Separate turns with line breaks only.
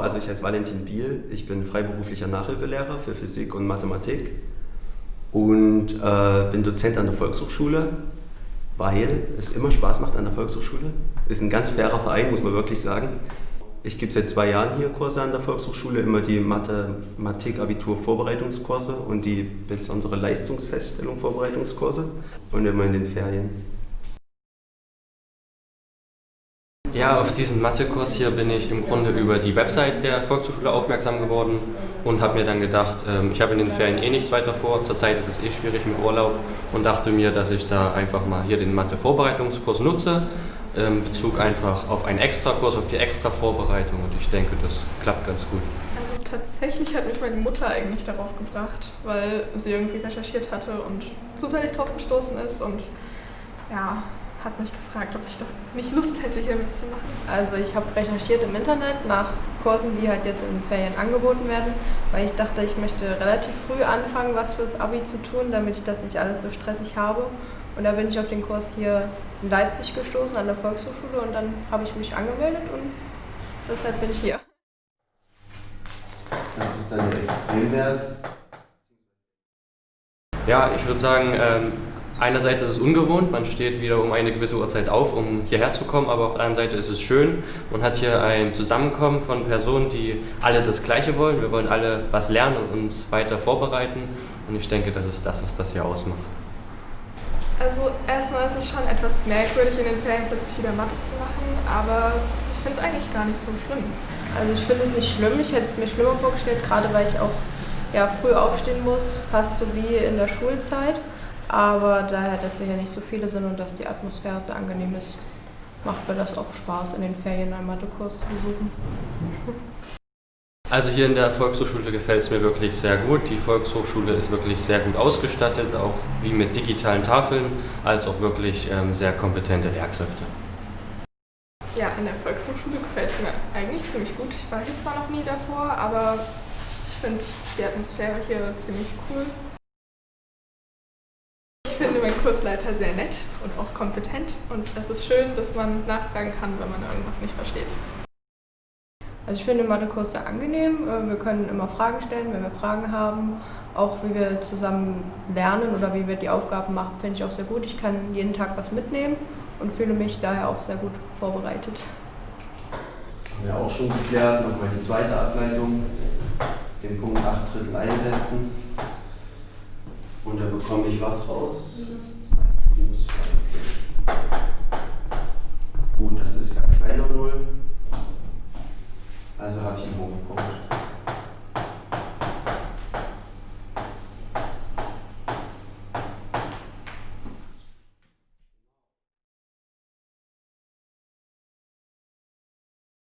also ich heiße Valentin Biel, ich bin freiberuflicher Nachhilfelehrer für Physik und Mathematik und äh, bin Dozent an der Volkshochschule, weil es immer Spaß macht an der Volkshochschule. Ist ein ganz fairer Verein, muss man wirklich sagen. Ich gebe seit zwei Jahren hier Kurse an der Volkshochschule, immer die Mathematik-Abitur-Vorbereitungskurse und die besondere Leistungsfeststellung-Vorbereitungskurse und immer in den Ferien.
Ja, auf diesen Mathekurs hier bin ich im Grunde über die Website der Volkshochschule aufmerksam geworden und habe mir dann gedacht, ähm, ich habe in den Ferien eh nichts weiter vor, zurzeit ist es eh schwierig mit Urlaub und dachte mir, dass ich da einfach mal hier den Mathe-Vorbereitungskurs nutze, ähm, Bezug einfach auf einen Extrakurs, auf die Extra-Vorbereitung und ich denke, das klappt ganz gut.
Also tatsächlich hat mich meine Mutter eigentlich darauf gebracht, weil sie irgendwie recherchiert hatte und zufällig drauf gestoßen ist und ja, hat mich gefragt, ob ich doch nicht Lust hätte, hier mitzumachen.
Also ich habe recherchiert im Internet nach Kursen, die halt jetzt in den Ferien angeboten werden, weil ich dachte, ich möchte relativ früh anfangen, was fürs Abi zu tun, damit ich das nicht alles so stressig habe. Und da bin ich auf den Kurs hier in Leipzig gestoßen, an der Volkshochschule, und dann habe ich mich angemeldet und deshalb bin ich hier.
Das ist dann der Extremwert.
Ja, ich würde sagen, ähm, Einerseits ist es ungewohnt, man steht wieder um eine gewisse Uhrzeit auf, um hierher zu kommen, aber auf der anderen Seite ist es schön. Man hat hier ein Zusammenkommen von Personen, die alle das Gleiche wollen. Wir wollen alle was lernen und uns weiter vorbereiten und ich denke, das ist das, was das hier ausmacht.
Also erstmal ist es schon etwas merkwürdig, in den Ferien plötzlich wieder Mathe zu machen, aber ich finde es eigentlich gar nicht so schlimm.
Also ich finde es nicht schlimm, ich hätte es mir schlimmer vorgestellt, gerade weil ich auch ja, früh aufstehen muss, fast so wie in der Schulzeit. Aber daher, dass wir hier nicht so viele sind und dass die Atmosphäre sehr angenehm ist, macht mir das auch Spaß, in den Ferien einen Mathekurs zu besuchen.
Also hier in der Volkshochschule gefällt es mir wirklich sehr gut. Die Volkshochschule ist wirklich sehr gut ausgestattet, auch wie mit digitalen Tafeln, als auch wirklich ähm, sehr kompetente Lehrkräfte.
Ja, in der Volkshochschule gefällt es mir eigentlich ziemlich gut. Ich war hier zwar noch nie davor, aber ich finde die Atmosphäre hier ziemlich cool finde meinen Kursleiter sehr nett und auch kompetent und es ist schön, dass man nachfragen kann, wenn man irgendwas nicht versteht.
Also ich finde Mathekurs sehr angenehm. Äh, wir können immer Fragen stellen, wenn wir Fragen haben. Auch wie wir zusammen lernen oder wie wir die Aufgaben machen, finde ich auch sehr gut. Ich kann jeden Tag was mitnehmen und fühle mich daher auch sehr gut vorbereitet.
Haben wir auch schon geklärt. Nochmal die zweite Ableitung. Den Punkt 8 Drittel einsetzen. Und da bekomme ich was raus? Minus 2. Minus 2, okay.